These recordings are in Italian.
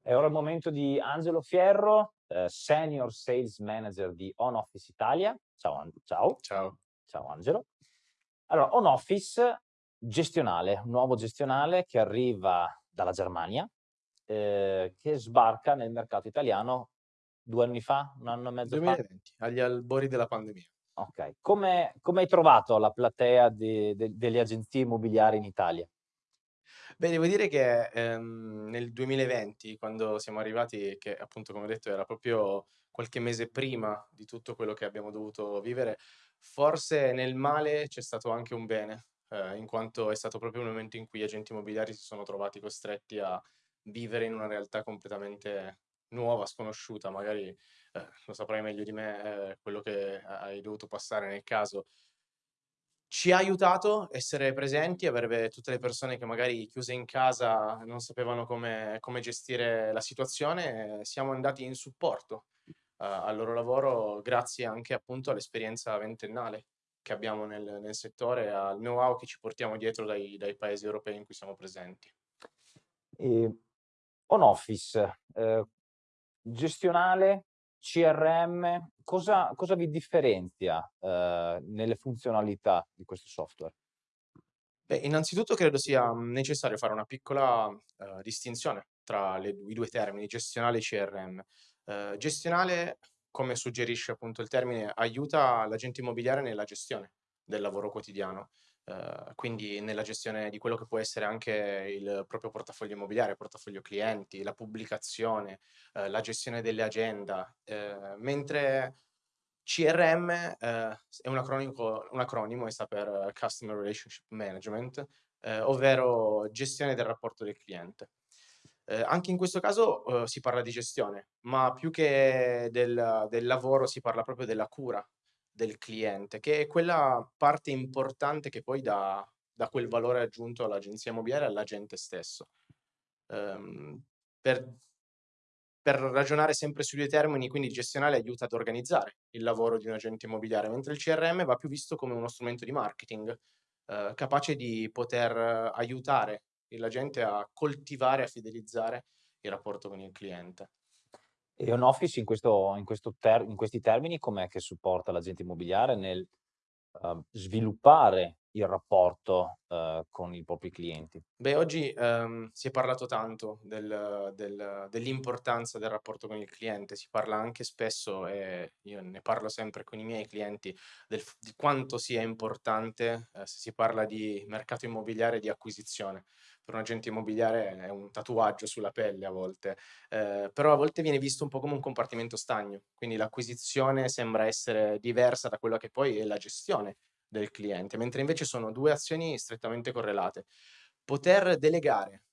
È ora il momento di Angelo Fierro, eh, Senior Sales Manager di On Office Italia. Ciao, ciao. Ciao. Ciao Angelo. Allora, On Office gestionale, un nuovo gestionale che arriva dalla Germania, eh, che sbarca nel mercato italiano due anni fa, un anno e mezzo 2020, fa? agli albori della pandemia. Ok, come, come hai trovato la platea di, de, delle agenzie immobiliari in Italia? Beh, devo dire che, ehm, nel 2020, quando siamo arrivati, che appunto come ho detto era proprio qualche mese prima di tutto quello che abbiamo dovuto vivere, forse nel male c'è stato anche un bene, ehm, in quanto è stato proprio un momento in cui gli agenti immobiliari si sono trovati costretti a vivere in una realtà completamente nuova, sconosciuta. Magari, eh, lo saprai meglio di me, eh, quello che hai dovuto passare nel caso. Ci ha aiutato essere presenti, avere tutte le persone che magari chiuse in casa non sapevano come come gestire la situazione, siamo andati in supporto, uhm, al loro lavoro grazie anche appunto all'esperienza ventennale che abbiamo nel nel settore, al know-how che ci portiamo dietro dai dai paesi europei in cui siamo presenti. Ehm, on office, ehm, gestionale CRM, cosa cosa vi differenzia, ehm, nelle funzionalità di questo software? Beh, innanzitutto credo sia, mhmm, necessario fare una piccola, uhm, distinzione tra le i 2 termini, gestionale e CRM. Uhm, gestionale, come suggerisce appunto il termine, aiuta l'agente immobiliare nella gestione del lavoro quotidiano, uhm, quindi nella gestione di quello che può essere anche il proprio portafoglio immobiliare, portafoglio clienti, la pubblicazione, uhm, la gestione delle agenda, ehm, mentre CRM, è un acronico un acronimo e sta per Customer Relationship Management, ovvero gestione del rapporto del cliente. Anche in questo caso, si parla di gestione, ma più che del del lavoro si parla proprio della cura del cliente, che è quella parte importante che poi dà dà quel valore aggiunto all'agenzia immobiliare e all'agente stesso. Ehm, per per ragionare sempre sui 2 termini, quindi gestionale aiuta ad organizzare il lavoro di un agente immobiliare, mentre il CRM va più visto come uno strumento di marketing, ehm, capace di poter aiutare l'agente a coltivare, a fidelizzare il rapporto con il cliente. E on office in questo in questo ter in questi termini com'è che supporta l'agente immobiliare nel, uhm, sviluppare il rapporto, uhm, con i propri clienti? Beh, oggi, ehm, si è parlato tanto del del dell'importanza del rapporto con il cliente, si parla anche spesso, e io ne parlo sempre con i miei clienti, del di quanto sia importante, ehm, se si parla di mercato immobiliare di acquisizione. Per un agente immobiliare è un tatuaggio sulla pelle a volte, ehm, però a volte viene visto un po' come un compartimento stagno, quindi l'acquisizione sembra essere diversa da quella che poi è la gestione del cliente, mentre invece sono 2 azioni strettamente correlate. Poter delegare,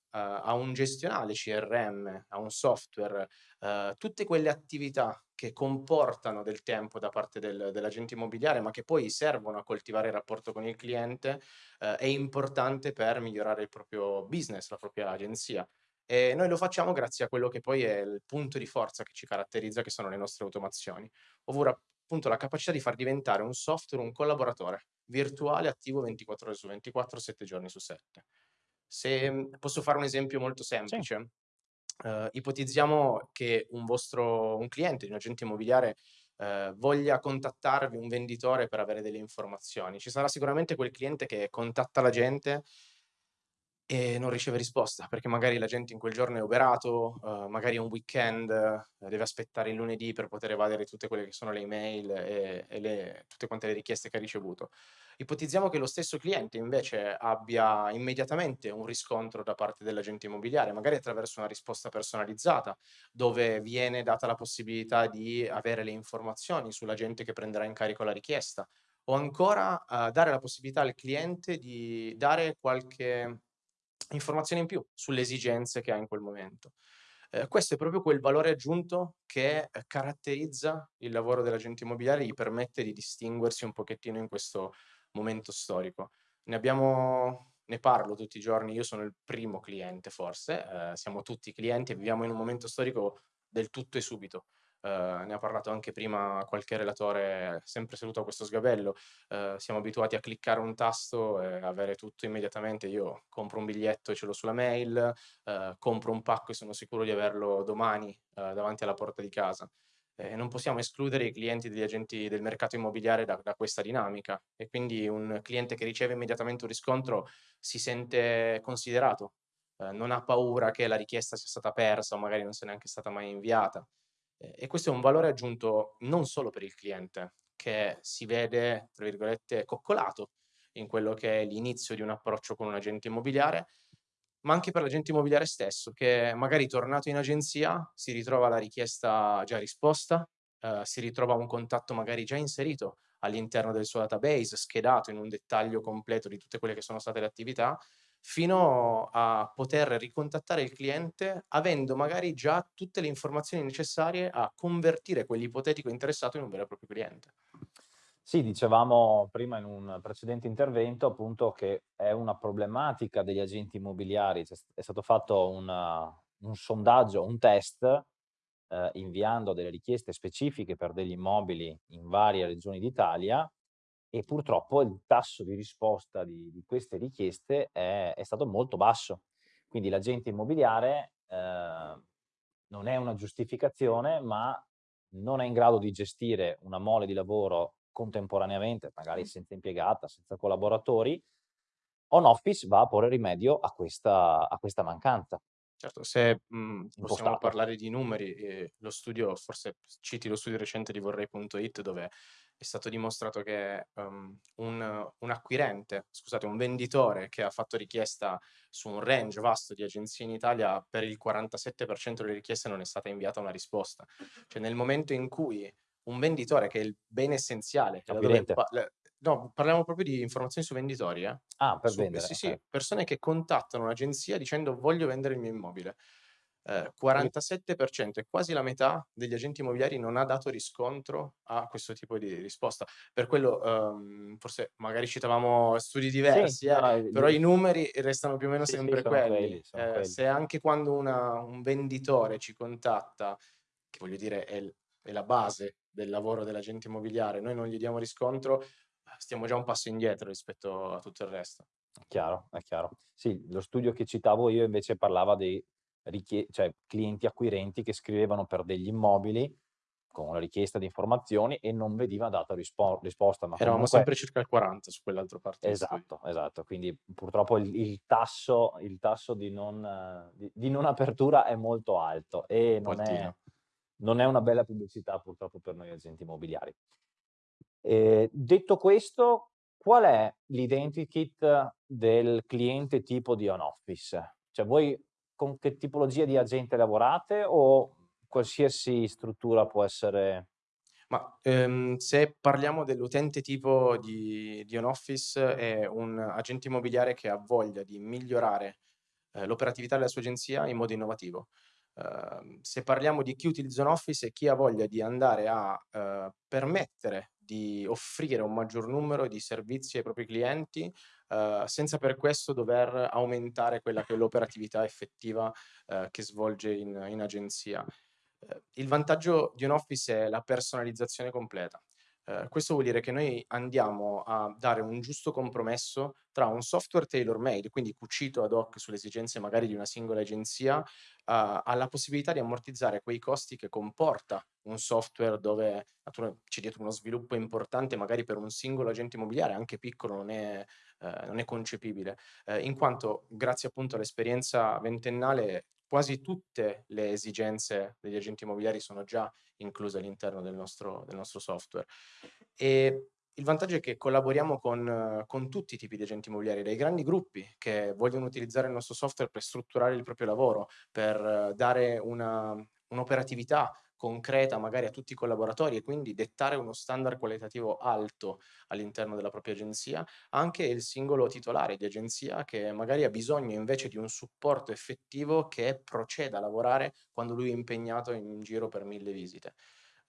a un gestionale CRM, a un software, uhm, tutte quelle attività che comportano del tempo da parte del dell'agente immobiliare, ma che poi servono a coltivare il rapporto con il cliente, uhm, è importante per migliorare il proprio business, la propria agenzia. E noi lo facciamo grazie a quello che poi è il punto di forza che ci caratterizza, che sono le nostre automazioni, ovvero appunto la capacità di far diventare un software un collaboratore virtuale attivo 24 ore su 24, 7 giorni su 7. Se, mhmm, posso fare un esempio molto Sì. semplice, uhm, ipotizziamo che un vostro un cliente di un agente immobiliare, ehm, voglia contattarvi, un venditore per avere delle informazioni. Ci sarà sicuramente quel cliente che contatta l'agente e non riceve risposta, perché magari l'agente in quel giorno è oberato, uhm, magari è un weekend, deve aspettare il lunedì per poter evadere tutte quelle che sono le email e e le tutte quante le richieste che ha ricevuto. Ipotizziamo che lo stesso cliente invece abbia immediatamente un riscontro da parte dell'agente immobiliare, magari attraverso una risposta personalizzata, dove viene data la possibilità di avere le informazioni sull'agente che prenderà in carico la richiesta, o ancora, uhm, dare la possibilità al cliente di dare qualche informazione in più sulle esigenze che ha in quel momento. Ehm, questo è proprio quel valore aggiunto che, ehm, caratterizza il lavoro dell'agente immobiliare, gli permette di distinguersi un pochettino in questo momento storico. Ne abbiamo ne parlo tutti i giorni, io sono il primo cliente forse, ehm, siamo tutti clienti e viviamo in un momento storico del tutto e subito. Ehm, ne ha parlato anche prima qualche relatore sempre seduto a questo sgabello. Ehm, siamo abituati a cliccare un tasto e avere tutto immediatamente. Io compro un biglietto e ce l'ho sulla mail, ehm, compro un pacco e sono sicuro di averlo domani, davanti alla porta di casa. E non possiamo escludere i clienti degli agenti del mercato immobiliare da da questa dinamica e quindi un cliente che riceve immediatamente un riscontro si sente considerato, ehm, non ha paura che la richiesta sia stata persa o magari non sia neanche stata mai inviata. E questo è un valore aggiunto non solo per il cliente, che si vede, tra virgolette, "coccolato" in quello che è l'inizio di un approccio con un agente immobiliare, ma anche per l'agente immobiliare stesso, che magari tornato in agenzia si ritrova la richiesta già risposta, ehm, si ritrova un contatto magari già inserito all'interno del suo database, schedato in un dettaglio completo di tutte quelle che sono state le attività, fino a poter ricontattare il cliente avendo magari già tutte le informazioni necessarie a convertire quell'ipotetico interessato in un vero e proprio cliente. Sì, dicevamo prima in un precedente intervento appunto che è una problematica degli agenti immobiliari. St è stato fatto un un sondaggio, un test, ehm, inviando delle richieste specifiche per degli immobili in varie regioni d'Italia e purtroppo il tasso di risposta di di queste richieste è è stato molto basso. Quindi l'agente immobiliare, ehm, non è una giustificazione, ma non è in grado di gestire una mole di lavoro contemporaneamente, magari senza impiegata, senza collaboratori. Home office va a porre rimedio a questa a questa mancanza. Certo, se, mhmm, possiamo parlare di numeri, ehm, lo studio forse citi lo studio recente di Vorrei.it dove è stato dimostrato che, uhm, un un acquirente scusate, un venditore che ha fatto richiesta su un range vasto di agenzie in Italia, per il 47% delle richieste non è stata inviata una risposta. Cioè nel momento in cui un venditore, che è il bene essenziale, le no, parliamo proprio di informazioni su venditori, eh. Ah, per Su vendere, sì, okay. sì, persone che contattano un'agenzia dicendo: "Voglio vendere il mio immobile". Ehm, Quindi 47% è quasi la metà degli agenti immobiliari non ha dato riscontro a questo tipo di risposta. Per quello, uhm, forse magari citavamo studi Sì, diversi, no, eh, no, però di i numeri restano più o meno Sì, sì, sempre sono quelli. quelli, Ehm, quelli. se anche quando una un venditore ci contatta, che voglio dire è è la base del lavoro dell'agente immobiliare, noi non gli diamo riscontro, stiamo già un passo indietro rispetto a tutto il resto. Chiaro, è chiaro. Sì, lo studio che citavo io invece parlava richie cioè clienti acquirenti che scrivevano per degli immobili, con una richiesta di informazioni e non veniva data rispo risposta, ma Eravamo comunque sempre circa il 40 su quell'altro parte. Esatto, esatto. Quindi purtroppo il il tasso il tasso di non di di non apertura è molto alto e non è non è una bella pubblicità purtroppo per noi agenti immobiliari. Ehm, detto questo, qual è l'identikit del cliente tipo di home office? Cioè voi con che tipologia di agente lavorate o qualsiasi struttura può essere Ma, ehm, se parliamo dell'utente tipo di di home office è un agente immobiliare che ha voglia di migliorare, ehm, l'operatività della sua agenzia in modo innovativo. Ehm, se parliamo di chi utilizza home office è chi ha voglia di andare a, ehm, permettere di offrire un maggior numero di servizi ai propri clienti, ehm, senza per questo dover aumentare quella che è l'operatività effettiva, ehm, che svolge in in agenzia. Ehm, il vantaggio di un office è la personalizzazione completa. Ehm, questo vuol dire che noi andiamo a dare un giusto compromesso tra un software tailor made, quindi cucito ad hoc sulle esigenze magari di una singola agenzia, a alla possibilità di ammortizzare quei costi che comporta un software dove c'è dietro uno sviluppo importante, magari per un singolo agente immobiliare, anche piccolo, non è ehm, non è concepibile. Ehm, in quanto grazie appunto all'esperienza ventennale, quasi tutte le esigenze degli agenti immobiliari sono già incluse all'interno del del nostro software. E il vantaggio è che collaboriamo con con tutti i tipi di agenti immobiliari, dai grandi gruppi che vogliono utilizzare il nostro software per strutturare il proprio lavoro, per dare una un'operatività concreta magari a tutti i collaboratori e quindi dettare uno standard qualitativo alto all'interno della propria agenzia, anche il singolo titolare di agenzia che magari ha bisogno invece di un supporto effettivo che proceda a lavorare quando lui è impegnato in giro per 1000 visite.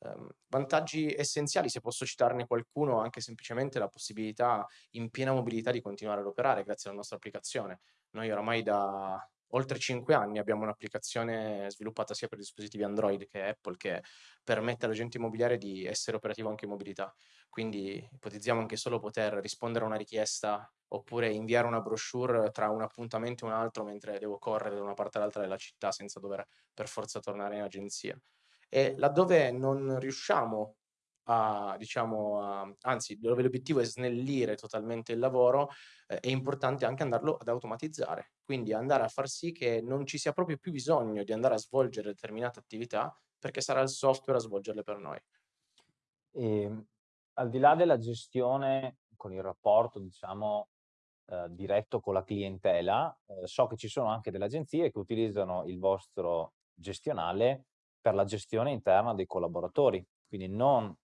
Ehm, vantaggi essenziali, se posso citarne qualcuno, anche semplicemente la possibilità in piena mobilità di continuare ad operare grazie alla nostra applicazione. Noi oramai da oltre 5 anni abbiamo un'applicazione sviluppata sia per dispositivi Android che Apple, che permette all'agente immobiliare di essere operativo anche in mobilità. Quindi ipotizziamo anche solo poter rispondere a una richiesta oppure inviare una brochure tra un appuntamento e un altro mentre devo correre da una parte all'altra della città senza dover per forza tornare in agenzia. E laddove non riusciamo a diciamo a anzi dove l'obiettivo è snellire totalmente il lavoro, ehm, è importante anche andarlo ad automatizzare. Quindi andare a far sì che non ci sia proprio più bisogno di andare a svolgere determinate attività, perché sarà il software a svolgerle per noi. Ehm, al di là della gestione con il rapporto, diciamo, ehm, diretto con la clientela, ehm, so che ci sono anche delle agenzie che utilizzano il vostro gestionale per la gestione interna dei collaboratori, quindi non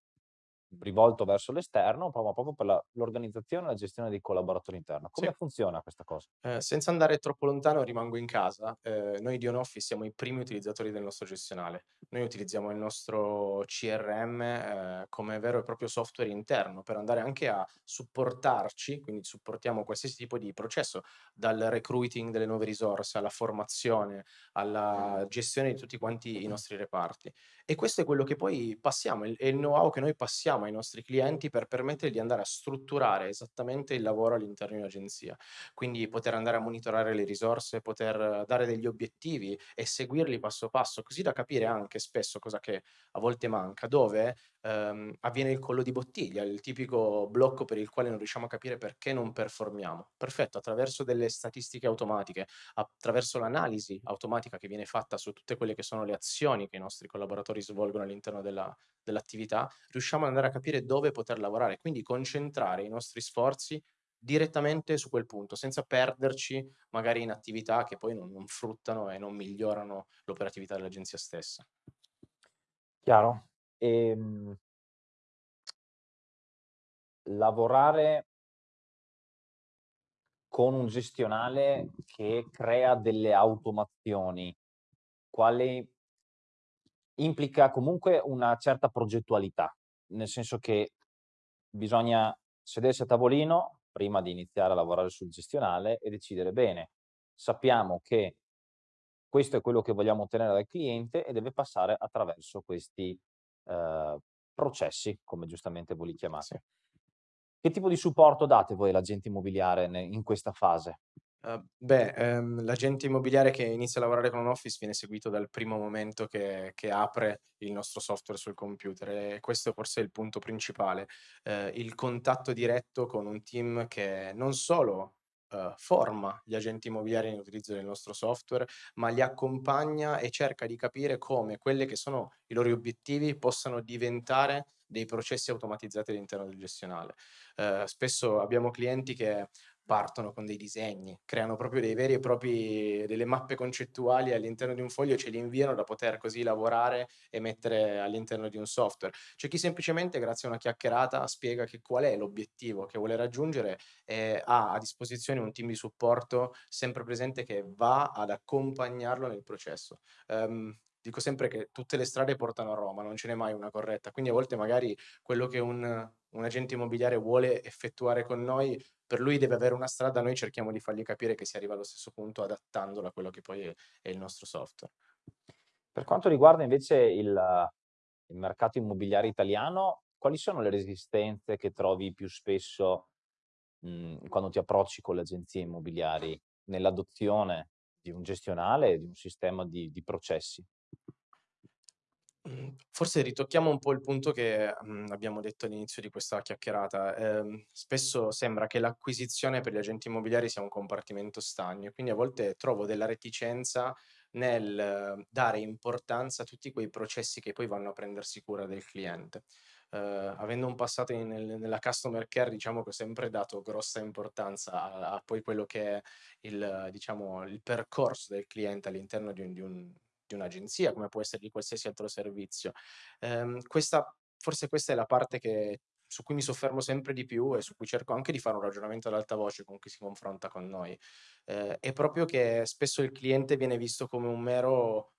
rivolto verso l'esterno, ma proprio per l'organizzazione e la gestione dei collaboratori interno. Sì. Come funziona questa cosa? Ehm, senza andare troppo lontano rimango in casa. Ehm, noi di OnOffice siamo i primi utilizzatori del nostro gestionale. Noi utilizziamo il nostro CRM, ehm, come vero e proprio software interno per andare anche a supportarci, quindi supportiamo qualsiasi tipo di processo, dal recruiting delle nuove risorse, alla formazione, alla gestione di tutti quanti i nostri reparti. E questo è quello che poi passiamo, è il know-how che noi passiamo ai nostri clienti per permettergli di andare a strutturare esattamente il lavoro all'interno di un'agenzia. Quindi poter andare a monitorare le risorse, poter dare degli obiettivi e seguirli passo passo, così da capire anche spesso, cosa che a volte manca, dove, ehm, avviene il collo di bottiglia, il tipico blocco per il quale non riusciamo a capire perché non performiamo. Perfetto, attraverso delle statistiche automatiche, attraverso l'analisi automatica che viene fatta su tutte quelle che sono le azioni che i nostri collaboratori svolgono all'interno della dell'attività, riusciamo ad andare a capire dove poter lavorare, quindi concentrare i nostri sforzi direttamente su quel punto, senza perderci magari in attività che poi non non fruttano e non migliorano l'operatività dell'agenzia stessa. Chiaro. Ehm lavorare con un gestionale che crea delle automazioni, quali implica comunque una certa progettualità, nel senso che bisogna sedersi a tavolino prima di iniziare a lavorare sul gestionale e decidere: bene, sappiamo che questo è quello che vogliamo ottenere dal cliente e deve passare attraverso questi, ehm, processi, come giustamente voi li Sì. chiamate. Che tipo di supporto date voi all'agente immobiliare in questa fase? Uhm, beh, ehm, l'agente immobiliare che inizia a lavorare con OnOffice viene seguito dal primo momento che che apre il nostro software sul computer e questo forse è il punto principale. Ehm, il contatto diretto con un team che non solo, uhm, forma gli agenti immobiliari nell'utilizzo del nostro software, ma li accompagna e cerca di capire come quelle che sono i loro obiettivi possano diventare dei processi automatizzati all'interno del gestionale. Ehm, spesso abbiamo clienti che partono con dei disegni, creano proprio dei veri e propri delle mappe concettuali all'interno di un foglio e ce li inviano da poter così lavorare e mettere all'interno di un software. C'è chi semplicemente grazie a una chiacchierata spiega che qual è l'obiettivo che vuole raggiungere e ha a disposizione un team di supporto sempre presente che va ad accompagnarlo nel processo. Ehm, dico sempre che tutte le strade portano a Roma, non ce n'è mai una corretta, quindi a volte magari quello che un un agente immobiliare vuole effettuare con noi, per lui deve avere una strada, noi cerchiamo di fargli capire che si arriva allo stesso punto adattandolo a quello che poi è è il nostro software. Per quanto riguarda invece il il mercato immobiliare italiano, quali sono le resistenze che trovi più spesso, mhmm, quando ti approcci con le agenzie immobiliari nell'adozione di un gestionale e di un sistema di di processi? Mhmm, forse ritocchiamo un po' il punto che, mhmm, abbiamo detto all'inizio di questa chiacchierata. Ehm, spesso sembra che l'acquisizione per gli agenti immobiliari sia un compartimento stagno quindi a volte trovo della reticenza nel eh, dare importanza a tutti quei processi che poi vanno a prendersi cura del cliente. Ehm, avendo un passato in nel nella customer care, diciamo che ho sempre dato grossa importanza a a poi quello che è il diciamo, il percorso del cliente all'interno di di un di un'agenzia, come può essere di qualsiasi altro servizio. Ehm, questa forse questa è la parte che su cui mi soffermo sempre di più e su cui cerco anche di fare un ragionamento ad alta voce con chi si confronta con noi. Ehm, è proprio che spesso il cliente viene visto come un mero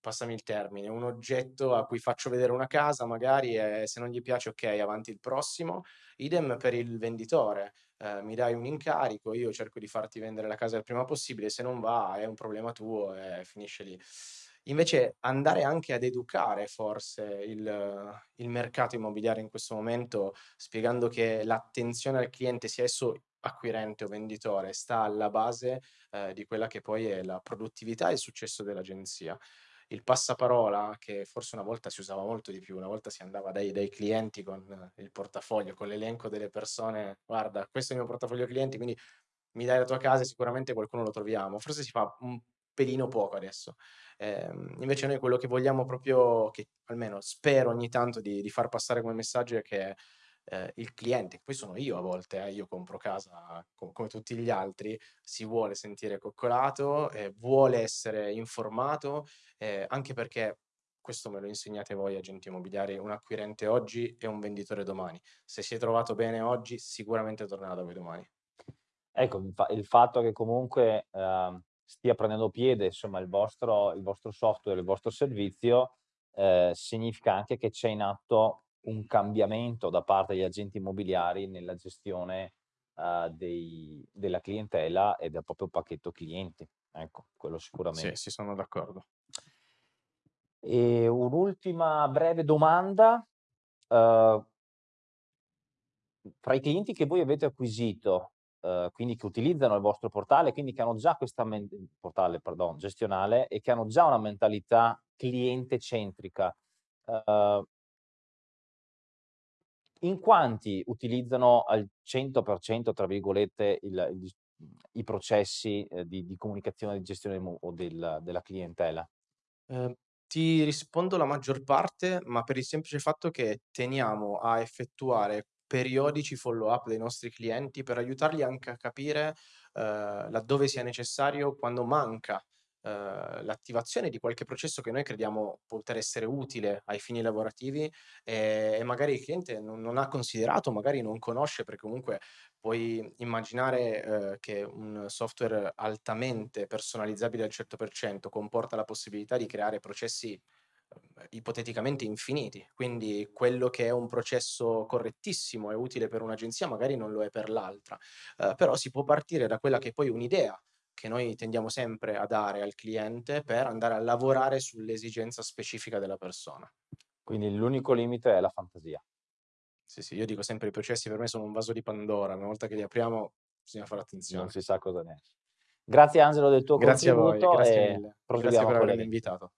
passami il termine, un oggetto a cui faccio vedere una casa magari e se non gli piace okay, avanti il prossimo. Idem per il venditore. Ehm, mi dai un incarico, io cerco di farti vendere la casa il prima possibile, se non va è un problema tuo e finisce lì. Invece andare anche ad educare forse il il mercato immobiliare in questo momento, spiegando che l'attenzione al cliente, sia esso acquirente o venditore, sta alla base, ehm, di quella che poi è la produttività e il successo dell'agenzia. Il passaparola, che forse una volta si usava molto di più, una volta si andava dai dai clienti con il portafoglio, con l'elenco delle persone: "Guarda, questo è il mio portafoglio clienti, quindi mi dai la tua casa e sicuramente qualcuno lo troviamo." Forse si fa un pelino poco adesso. Ehm, invece noi quello che vogliamo proprio che almeno spero ogni tanto di di far passare come messaggio è che, ehm, il cliente, poi sono io a volte eh, io compro casa co come tutti gli altri, si vuole sentire coccolato, e vuole essere informato, ehm, anche perché, questo me lo insegnate voi agenti immobiliari, un acquirente oggi è un venditore domani. Se si è trovato bene oggi, sicuramente tornerà da voi domani. Ecco, il fa il fatto che comunque, ehm, stia prendendo piede, insomma, il vostro il vostro software, il vostro servizio, ehm, significa anche che c'è in atto un cambiamento da parte degli agenti immobiliari nella gestione, uhm, dei della clientela e del proprio pacchetto clienti. Ecco, quello Sì, sicuramente. sì, sono d'accordo. E un'ultima breve domanda, uhm fra i clienti che voi avete acquisito, uhm, quindi che utilizzano il vostro portale, quindi che hanno già questa portale pardon, gestionale, e che hanno già una mentalità cliente centrica, uhm in quanti utilizzano al "100% tra virgolette" il il i processi, ehm, di di comunicazione, di gestione o del della clientela? Ehm, ti rispondo la maggior parte, ma per il semplice fatto che teniamo a effettuare periodici follow up dei nostri clienti per aiutarli anche a capire, uhm, laddove sia necessario, quando manca, uhm, l'attivazione di qualche processo che noi crediamo poter essere utile ai fini lavorativi, ehm, e magari il cliente non non ha considerato, magari non conosce, perché comunque puoi immaginare, uhm, che un software altamente personalizzabile al 100% comporta la possibilità di creare processi, uhm, ipoteticamente infiniti. Quindi quello che è un processo correttissimo e utile per un'agenzia magari non lo è per l'altra. Uhm, però si può partire da quella che è poi un'idea, che noi tendiamo sempre a dare al cliente per andare a lavorare sull'esigenza specifica della persona. Quindi l'unico limite è la fantasia. Sì, sì, io dico sempre i processi per me sono un vaso di Pandora, una volta che li apriamo bisogna fare Non attenzione. si sa cosa ne esce. Grazie Angelo del tuo Grazie a voi, contributo grazie e mille. Grazie per avermi invitato.